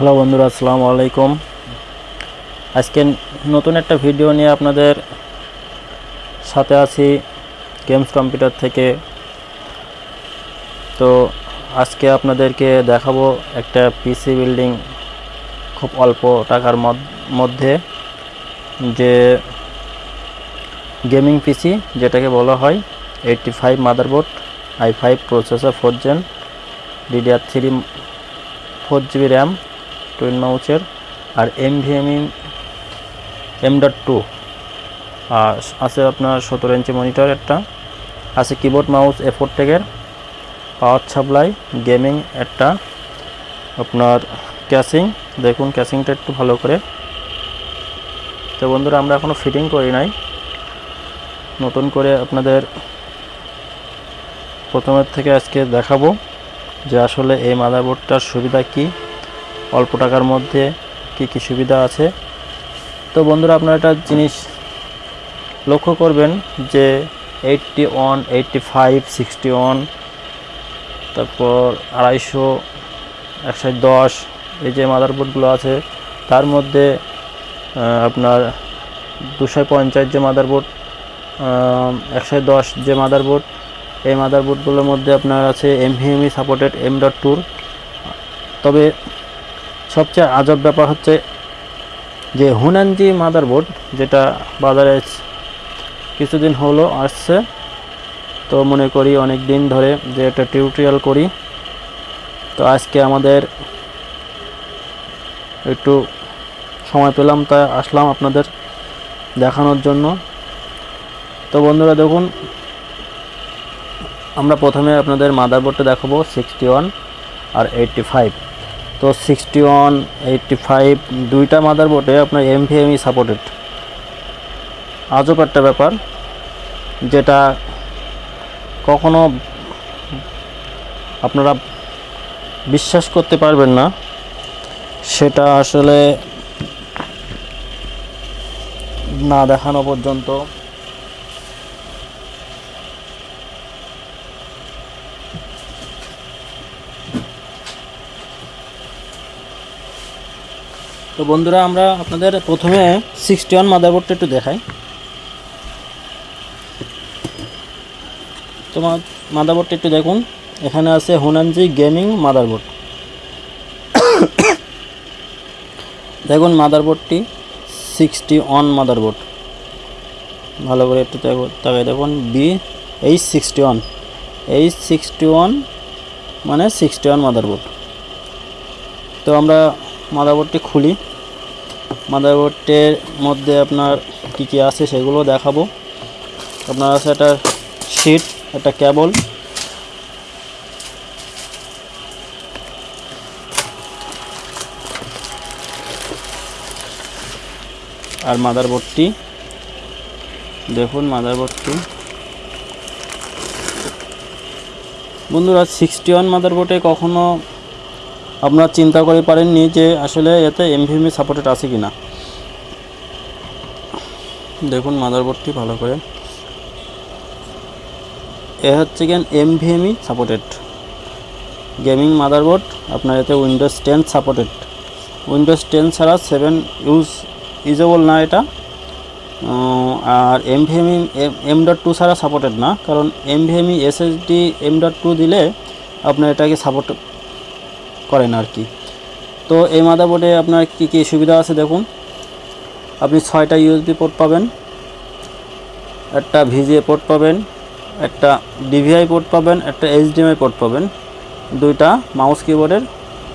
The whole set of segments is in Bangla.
হ্যালো বন্ধুরা, আসসালামু আলাইকুম। আজকে নতুন একটা ভিডিও নিয়ে আপনাদের সাথে আছি গেমস কম্পিউটার থেকে। তো আজকে আপনাদেরকে দেখাবো একটা পিসি বিল্ডিং খুব অল্প টাকার মধ্যে, যে গেমিং পিসি যেটাকে বলা হয় eighty five motherboard I five processor four gen DDR three four GB RAM twin মাউচের R M NVMe M dot two আর আছে আপনার সতেরো ইঞ্চি মনিটর একটা। আছে কিবোর্ড মাউস এফোর টেকের পাওয়ার সাপ্লাই গেমিং একটা। আপনার ক্যাসিং দেখুন ক্যাসিংটা একটু ভালো করে। তো বন্ধুরা, আমরা এখনও ফিটিং করি নাই। নতুন করে আপনাদের প্রথমের থেকে আজকে দেখাবো যে আসলে এই মাদারবোর্ডটার সুবিধা কি। অল্প টাকার মধ্যে কি কি সুবিধা আছে? তো বন্ধুরা, আপনারা একটা জিনিস লক্ষ্য করবেন যে eighty one eighty five sixty one তারপর আড়াইশো, একশো দশ, এই যে মাদারবোর্ডগুলো আছে, তার মধ্যে আপনার দুশো পঞ্চাশ যে মাদারবোর্ড একশো দশ যে মাদারবোর্ড এই মাদারবোর্ডগুলোর মধ্যে আপনার আছে এমভিএমই সাপোর্টেড এম ডট তবে সবচেয়ে আজব ব্যাপার হচ্ছে যে হুনানজি মাদারবোর্ড, যেটা বাজারে কিছুদিন হলো আসছে, তো মনে করি অনেক দিন ধরে যে একটা টিউটোরিয়াল করি। তো আজকে আমাদের একটু সময় পেলাম, তাই আসলাম আপনাদের দেখানোর জন্য। তো বন্ধুরা, দেখুন, আমরা প্রথমে আপনাদের মাদারবোর্ডটা দেখাবো সিক্সটি ওয়ান আর এইটটি ফাইভ তো সিক্সটি ওয়ান এইটটি ফাইভ দুইটা মাদারবোর্ডে আপনার এমভিএমই সাপোর্টেড আজব একটা ব্যাপার, যেটা কখনো আপনারা বিশ্বাস করতে পারবেন না, সেটা আসলে না দেখানো পর্যন্ত। তো বন্ধুরা, আমরা আপনাদের প্রথমে সিক্সটি ওয়ান মাদারবোর্ডটা একটু দেখাই। তোমার মাদারবোর্ডটা একটু দেখুন। এখানে আছে হুনানজি গেমিং মাদারবোর্ড দেখুন মাদারবোর্ডটি সিক্সটি ওয়ান মাদারবোর্ড ভালো করে একটু তাক- তাকাই দেখুন B H sixty one H sixty one মানে সিক্সটি ওয়ান মাদারবোর্ড তো আমরা মাদারবোর্ডটি খুলি। মাদারবোর্ডের মধ্যে আপনার কী কী আছে সেগুলো দেখাবো। আপনার আছে একটা শিট, একটা কেবল আর মাদারবোর্ডটি। দেখুন মাদারবোর্ডটি। বন্ধুরা সিক্সটি ওয়ান মাদারবোর্ডে কখনো আপনারা চিন্তা করে পারেননি যে আসলে এতে এমভিএমই সাপোর্টেড আছে কি না দেখুন মাদারবোর্ডটি ভালো করে। এ হচ্ছে gen NVMe supported gaming motherboard আপনার এতে Windows ten supported Windows ten ছাড়া সেভেন ইউজ ইউজেবল না এটা। আর এমভিএমই এম ডট টু ছাড়া সাপোর্টেড না। কারণ NVMe SSD M dot two দিলে আপনার এটাকে সাপোর্ট করে না আর কি। তো এই মাদারবোর্ডে আপনার কী কী সুবিধা আছে দেখুন। আপনি ছয়টা ইউএসবি পোর্ট পাবেন, একটা ভিজিএ পোর্ট পাবেন, একটা ডিভিআই পোর্ট পাবেন, একটা এইচডিএমআই পোর্ট পাবেন। দুইটা মাউস কিবোর্ডের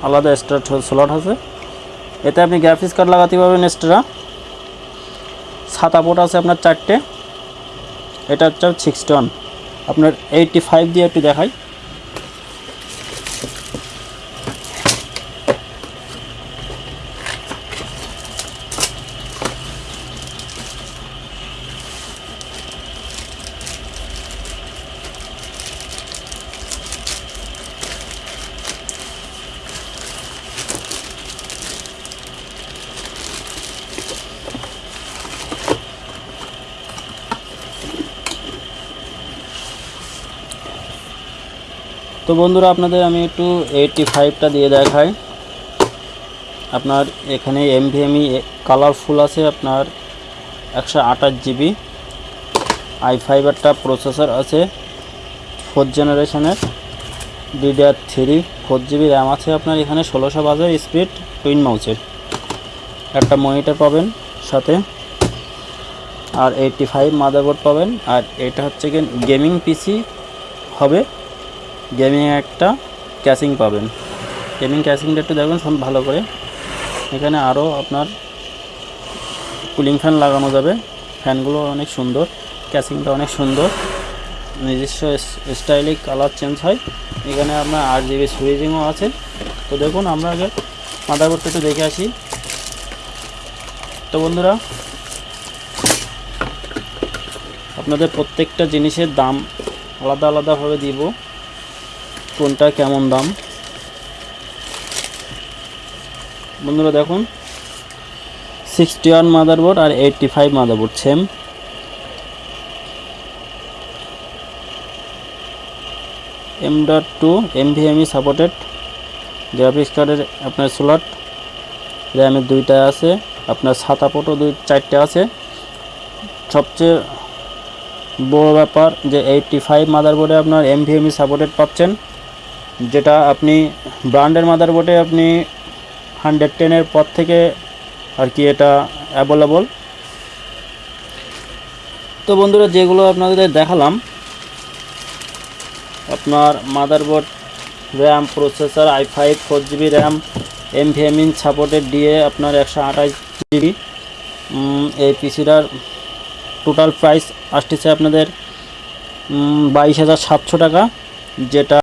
আলাদা এক্সট্রা স্লট আছে। এতে আপনি গ্রাফিক্স কার্ড লাগাতে পারবেন এক্সট্রা সাতা পোর্ট আছে আপনার চারটে। এটা হচ্ছে সিক্সটি ওয়ান আপনার এইটটি ফাইভ দিয়ে একটু দেখাই। তো বন্ধুরা, আপনাদের আমি একটু এইটটি ফাইভটা দিয়ে দেখাই। আপনার এখানে এমভিএমই কালারফুল আছে আপনার একশো আঠাশ জিবি আই ফাইবারটা প্রসেসর আছে ফোর্থ জেনারেশনের DDR three four GB RAM আছে আপনার এখানে, ষোলোশো বাজার স্পিড টুইন মাউচের একটা মনিটর পাবেন সাথে। আর এইটটি ফাইভ মাদারবোর্ড পাবেন। আর এটা হচ্ছে গেমিং পিসি হবে। গেমিং একটা ক্যাসিং পাবেন। গেমিং ক্যাসিংটা একটু দেখবেন সব ভালো করে। এখানে আরও আপনার কুলিং ফ্যান লাগানো যাবে। ফ্যানগুলো অনেক সুন্দর ক্যাসিংটা অনেক সুন্দর। নিজস্ব স্টাইলিক কালার চেঞ্জ হয়। এখানে আপনার আট জিবি সুইচিংও আছে। তো দেখুন, আমরা আগে মাদারবোর্ডটা একটু দেখে আসি। তো বন্ধুরা, আপনাদের প্রত্যেকটা জিনিসের দাম আলাদা আলাদাভাবে দিব। কোনটা কেমন দাম? বন্ধুরা দেখুন সিক্সটি ওয়ান মাদারবোর্ড আর eighty five motherboard same M dot two NVMe supported graphics কার্ডের আপনার স্লট র্যামের দুইটা আছে, আপনার ছাতা পোটো দুই, চারটে আছে। সবচেয়ে বড় ব্যাপার যে এইটটি ফাইভ মাদারবোর্ডে আপনার এমভিএমই সাপোর্টেড পাচ্ছেন। যেটা আপনি ব্র্যান্ডের মাদারবোর্ডে আপনি হান্ড্রেড টেনের পর থেকে আর কি এটা অ্যাভেলেবল তো বন্ধুরা, যেগুলো আপনাদের দেখালাম, আপনার motherboard RAM processor i five four GB RAM NVMe supported দিয়ে আপনার একশো আঠাশ জিবি এই পিসিটার টোটাল প্রাইস আসতেছে আপনাদের বাইশ হাজার সাতশো টাকা, যেটা